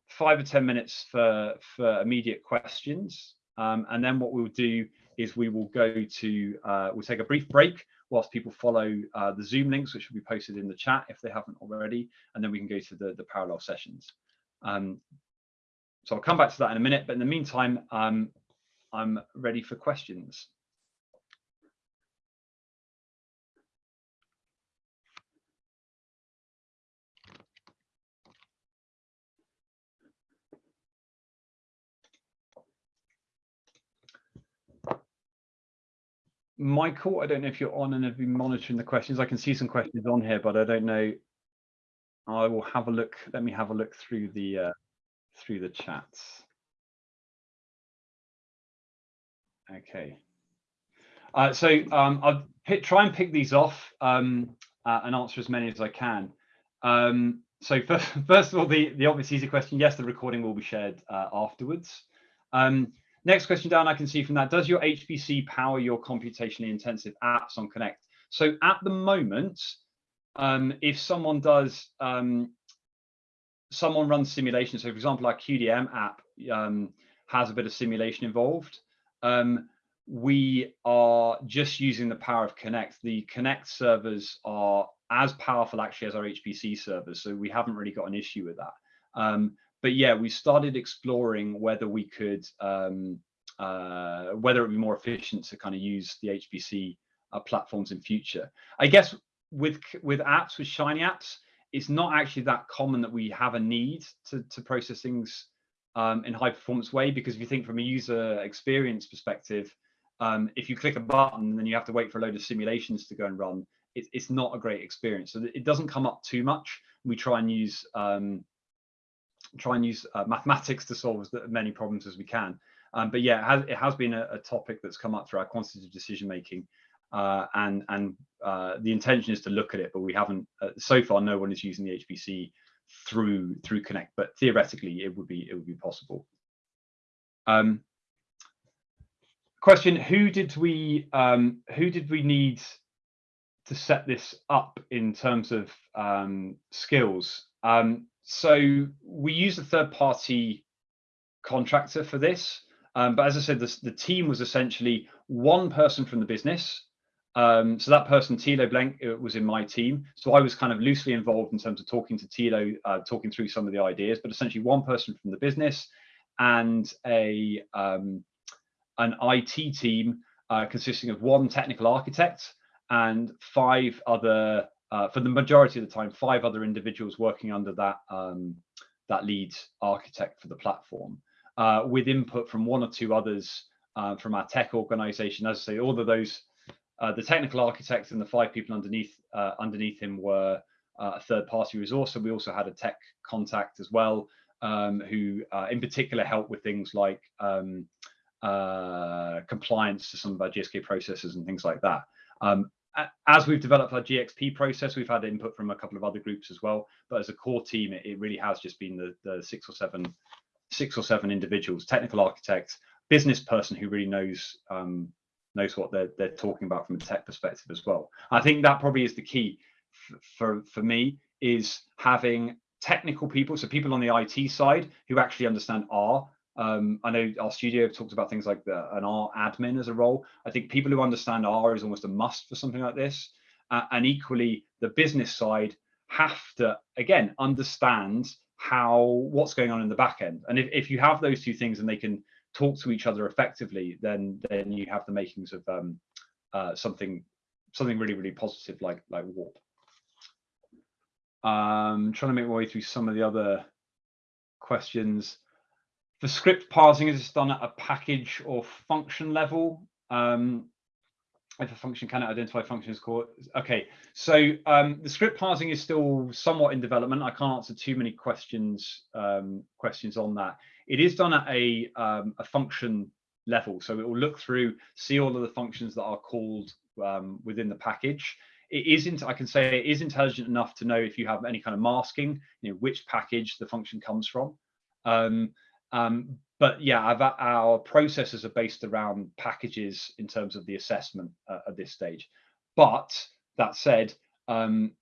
five or 10 minutes for, for immediate questions. Um, and then what we'll do is we will go to, uh, we'll take a brief break whilst people follow uh, the Zoom links, which will be posted in the chat if they haven't already, and then we can go to the, the parallel sessions. Um, so I'll come back to that in a minute, but in the meantime, um, I'm ready for questions. Michael, I don't know if you're on and have been monitoring the questions. I can see some questions on here, but I don't know. I will have a look. Let me have a look through the uh, through the chats. Okay. Uh, so um, I'll pick, try and pick these off um, uh, and answer as many as I can. Um, so first, first of all, the, the obvious easy question, yes, the recording will be shared uh, afterwards. Um, next question down, I can see from that, does your HPC power your computationally intensive apps on Connect? So at the moment, um, if someone does, um, someone runs simulation, so for example, our QDM app has a bit of simulation involved, um, we are just using the power of Connect. The Connect servers are as powerful actually as our HPC servers, so we haven't really got an issue with that. Um, but yeah, we started exploring whether we could, um, uh, whether it would be more efficient to kind of use the HPC uh, platforms in future. I guess with with apps, with Shiny apps, it's not actually that common that we have a need to, to process things um, in high performance way because if you think from a user experience perspective um, if you click a button and then you have to wait for a load of simulations to go and run it, it's not a great experience so it doesn't come up too much we try and use um, try and use uh, mathematics to solve as many problems as we can um, but yeah it has, it has been a, a, topic that's come up through our quantitative decision making uh, and and uh, the intention is to look at it but we haven't uh, so far no one is using the hpc through through Connect, but theoretically it would be it would be possible. Um, question: Who did we um, who did we need to set this up in terms of um, skills? Um, so we used a third party contractor for this, um, but as I said, the, the team was essentially one person from the business um, so that person, Thilo Blenk, was in my team. So I was kind of loosely involved in terms of talking to Thilo, uh, talking through some of the ideas, but essentially one person from the business and a um, an IT team uh, consisting of one technical architect and five other, uh, for the majority of the time, five other individuals working under that um, that lead architect for the platform, uh, with input from one or two others uh, from our tech organization. As I say, all of those uh, the technical architect and the five people underneath uh, underneath him were uh, a third party resource. So we also had a tech contact as well, um, who in particular helped with things like um, compliance to some of our GSK processes and things like that. Um, as we've developed our GXP process, we've had input from a couple of other groups as well. But as a core team, it, it really has just been the, the six or seven, six or seven individuals, technical architects, business person who really knows um, knows what they're they're talking about from a tech perspective as well. I think that probably is the key for for me is having technical people, so people on the IT side who actually understand R. Um, I know RStudio talked about things like the, an R admin as a role. I think people who understand R is almost a must for something like this. Uh, and equally, the business side have to again understand how what's going on in the back end. And if, if you have those two things and they can talk to each other effectively, then then you have the makings of um, uh, something something really really positive like like Warp. Um, trying to make my way through some of the other questions. The script parsing is done at a package or function level. Um, if a function cannot identify functions called okay so um, the script parsing is still somewhat in development. I can't answer too many questions um, questions on that. It is done at a um, a function level so it will look through see all of the functions that are called um, within the package. It isn't i can say it is intelligent enough to know if you have any kind of masking you know which package the function comes from um, but yeah, our, our, processes are based around packages in terms of the assessment uh, at this stage. But that said, um,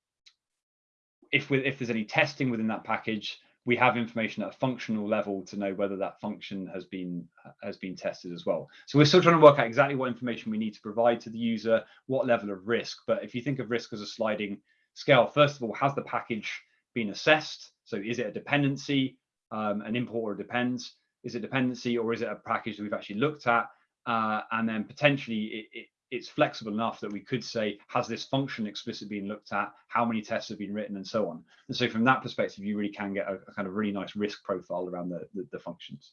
if we, if there's any testing within that package, we have information at a functional level to know whether that function has been has been tested as well. So we're still trying to work out exactly what information we need to provide to the user, what level of risk. But if you think of risk as a sliding scale, first of all, has the package been assessed? So is it a dependency, um, an import or depends? is it dependency or is it a package that we've actually looked at? Uh, and then potentially it, it, it's flexible enough that we could say, has this function explicitly been looked at? How many tests have been written and so on? And so from that perspective, you really can get a, a kind of really nice risk profile around the, the, the functions.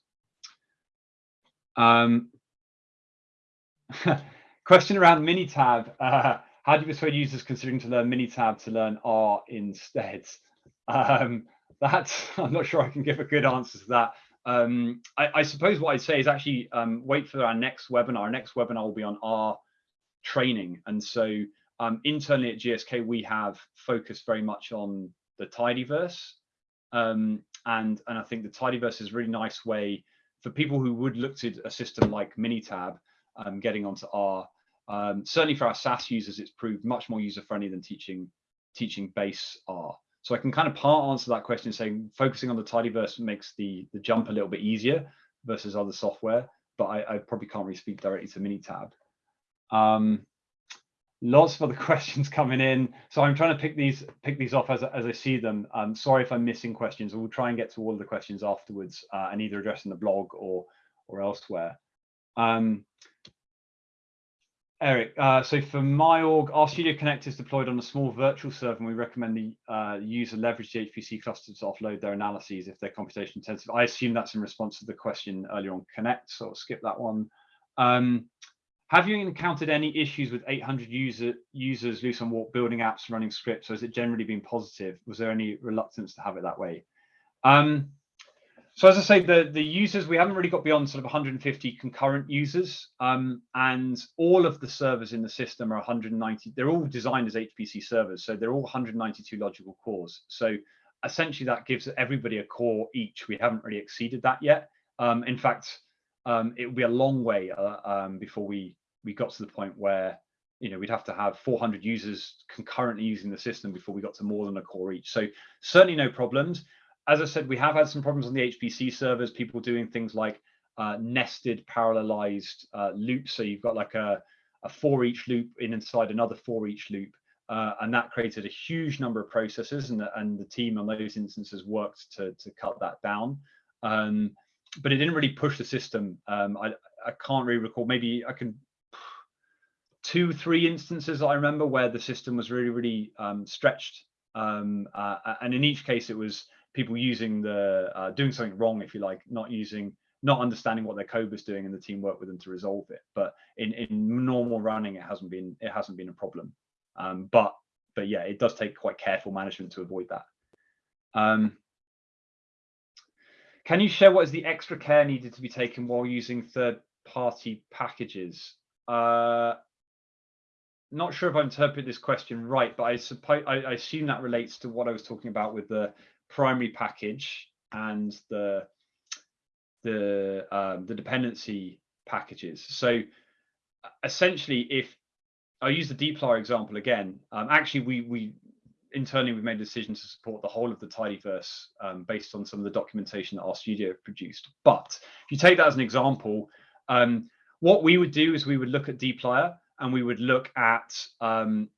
Um, question around Minitab. Uh, how do you persuade users considering to learn Minitab to learn R instead? Um, that's, I'm not sure I can give a good answer to that. Um, I, I, suppose what I'd say is actually um, wait for our next webinar. Our next webinar will be on R training. And so um, internally at GSK, we have focused very much on the tidyverse. Um, and, and I think the tidyverse is a really nice way for people who would look to a system like Minitab um, getting onto R. Um, certainly for our SAS users, it's proved much more user-friendly than teaching teaching base R. So I can kind of part answer that question saying focusing on the tidyverse makes the, the jump a little bit easier versus other software, but I, I probably can't really speak directly to Minitab. Um, lots of other questions coming in. So I'm trying to pick these pick these off as, as I see them. I'm sorry if I'm missing questions. We'll try and get to all of the questions afterwards uh, and either address in the blog or or elsewhere. Um, Eric, uh, so for my org, RStudio Connect is deployed on a small virtual server, and we recommend the uh, user leverage the HPC cluster to offload their analyses if they're computation intensive. I assume that's in response to the question earlier on Connect, so I'll skip that one. Um, have you encountered any issues with 800 user, users loose on Warp building apps, and running scripts, or has it generally been positive? Was there any reluctance to have it that way? Um, so as I say, the, the users, we haven't really got beyond sort of 150 concurrent users. Um, and all of the servers in the system are 190. They're all designed as HPC servers. So they're all 192 logical cores. So essentially that gives everybody a core each. We haven't really exceeded that yet. Um, in fact, um, it would be a long way uh, um, before we, we got to the point where you know we'd have to have 400 users concurrently using the system before we got to more than a core each so certainly no problems as I said, we have had some problems on the HPC servers, people doing things like uh, nested parallelized uh, loops. So you've got like a, a for each loop in inside another for each loop. Uh, and that created a huge number of processes and the, and the team on those instances worked to, to cut that down. Um, but it didn't really push the system. Um, I, I can't really recall, maybe I can, two, three instances I remember where the system was really, really um, stretched. Um, uh, and in each case, it was people using the uh, doing something wrong, if you like, not using not understanding what their code was doing and the team worked with them to resolve it. But in, in normal running, it hasn't been it hasn't been a problem. Um, but but yeah, it does take quite careful management to avoid that. Um, can you share what is the extra care needed to be taken while using third-party packages? Uh, not sure if I interpret this question right, but I suppose I, I assume that relates to what I was talking about with the primary package and the the um, the dependency packages. So essentially, if I use the dplyr example again, um, actually we we internally we've made a decision to support the whole of the tidyverse um, based on some of the documentation that RStudio produced. But if you take that as an example, um, what we would do is we would look at dplyr and we would look at um,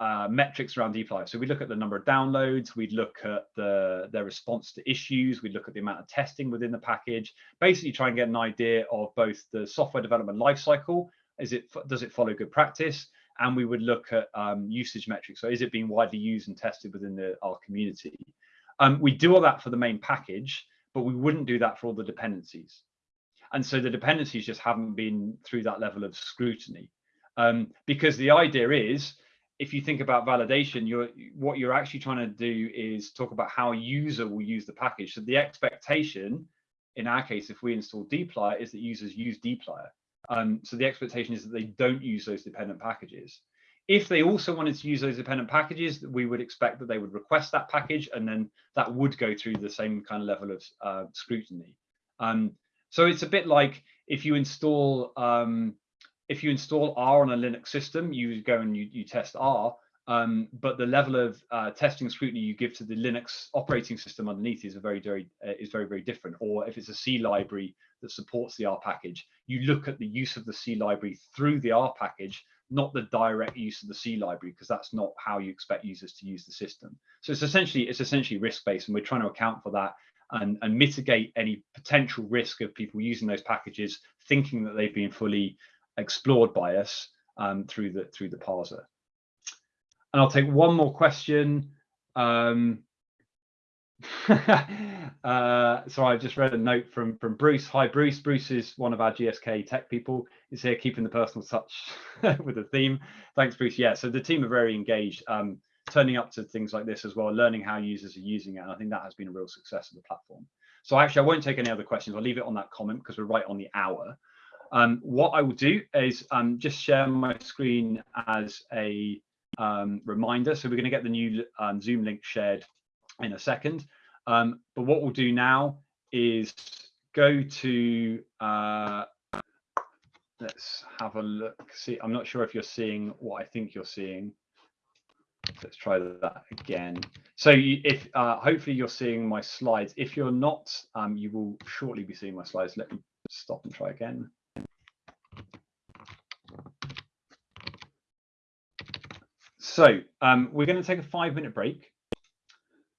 uh, metrics around dplyr. So we look at the number of downloads, we'd look at the their response to issues, we'd look at the amount of testing within the package, basically try and get an idea of both the software development lifecycle, is it does it follow good practice, and we would look at um, usage metrics. So is it being widely used and tested within the, our community? Um, we do all that for the main package, but we wouldn't do that for all the dependencies. And so the dependencies just haven't been through that level of scrutiny. Um, because the idea is if you think about validation, you're what you're actually trying to do is talk about how a user will use the package. So the expectation, in our case, if we install dplyr, is that users use dplyr. Um, so the expectation is that they don't use those dependent packages. If they also wanted to use those dependent packages, we would expect that they would request that package, and then that would go through the same kind of level of uh, scrutiny. Um, so it's a bit like if you install um, if you install R on a Linux system, you go and you, you test R, um, but the level of uh, testing scrutiny you give to the Linux operating system underneath is very, very uh, is very, very different. Or if it's a C library that supports the R package, you look at the use of the C library through the R package, not the direct use of the C library, because that's not how you expect users to use the system. So it's essentially it's essentially risk based, and we're trying to account for that and, and mitigate any potential risk of people using those packages thinking that they've been fully explored by us um, through the through the parser. And I'll take one more question. Um, uh, so I just read a note from from Bruce. Hi, Bruce. Bruce is one of our GSK tech people. He's here keeping the personal touch with the theme. Thanks, Bruce. Yeah, so the team are very engaged, um, turning up to things like this as well, learning how users are using it. And I think that has been a real success of the platform. So actually, I won't take any other questions. I'll leave it on that comment because we're right on the hour. Um, what I will do is um, just share my screen as a um, reminder. So we're going to get the new um, Zoom link shared in a second. Um, but what we'll do now is go to, uh, let's have a look. See, I'm not sure if you're seeing what I think you're seeing. Let's try that again. So you, if uh, hopefully you're seeing my slides. If you're not, um, you will shortly be seeing my slides. Let me stop and try again. So um, we're going to take a five minute break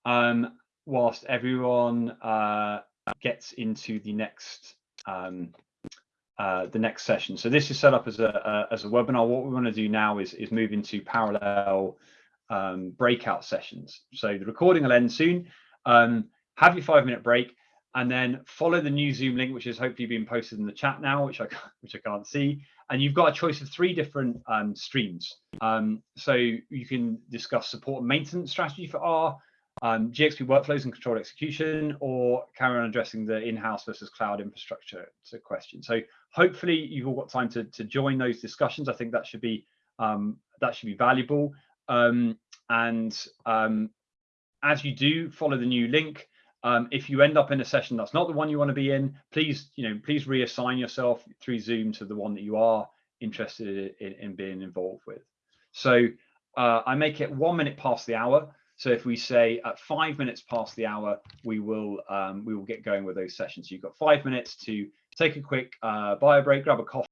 um, whilst everyone uh, gets into the next um, uh, the next session. So this is set up as a, a, as a webinar. What we want to do now is is move into parallel um, breakout sessions. So the recording will end soon. Um, have your five minute break and then follow the new Zoom link, which is hopefully being posted in the chat now, which I which I can't see. And you've got a choice of three different um, streams. Um, so you can discuss support and maintenance strategy for R, um, GXP workflows and control execution, or carry on addressing the in-house versus cloud infrastructure question. So hopefully you've all got time to to join those discussions. I think that should be um, that should be valuable. Um, and um, as you do, follow the new link. Um, if you end up in a session that's not the one you want to be in, please, you know, please reassign yourself through Zoom to the one that you are interested in, in being involved with. So uh, I make it one minute past the hour. So if we say at five minutes past the hour, we will um, we will get going with those sessions. You've got five minutes to take a quick uh, bio break, grab a coffee.